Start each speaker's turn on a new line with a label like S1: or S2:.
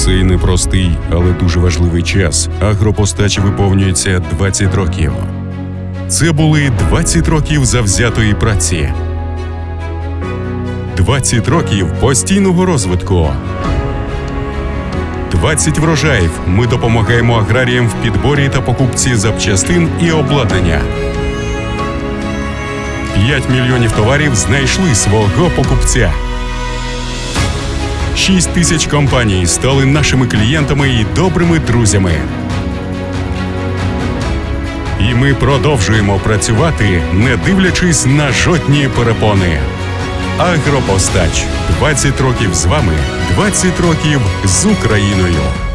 S1: цей непростий, але дуже важливий час агропостачі виповнюється 20 років. Це були 20 років завзятої праці, 20 років постійного розвитку. 20 врожаїв ми допомагаємо аграріям в підборі та покупці запчастин і обладнання. 5 мільйонів товарів знайшли свого покупця. 6 тисяч компаній стали нашими клієнтами і добрими друзями. І ми продовжуємо працювати, не дивлячись на жодні перепони. Агропостач 20 років з вами, 20 років з Україною.